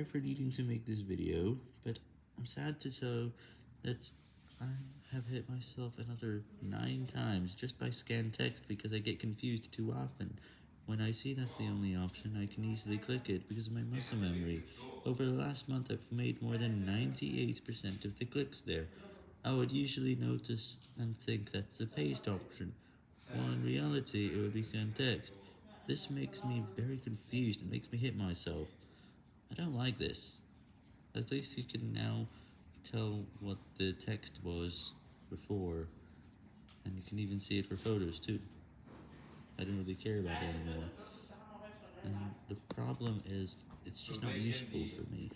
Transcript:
sorry for needing to make this video, but I'm sad to tell that I have hit myself another 9 times just by scan text because I get confused too often. When I see that's the only option, I can easily click it because of my muscle memory. Over the last month, I've made more than 98% of the clicks there. I would usually notice and think that's the paste option, while in reality it would be scan text. This makes me very confused and makes me hit myself. I don't like this. At least you can now tell what the text was before, and you can even see it for photos too. I don't really care about it anymore. And the problem is, it's just not useful for me.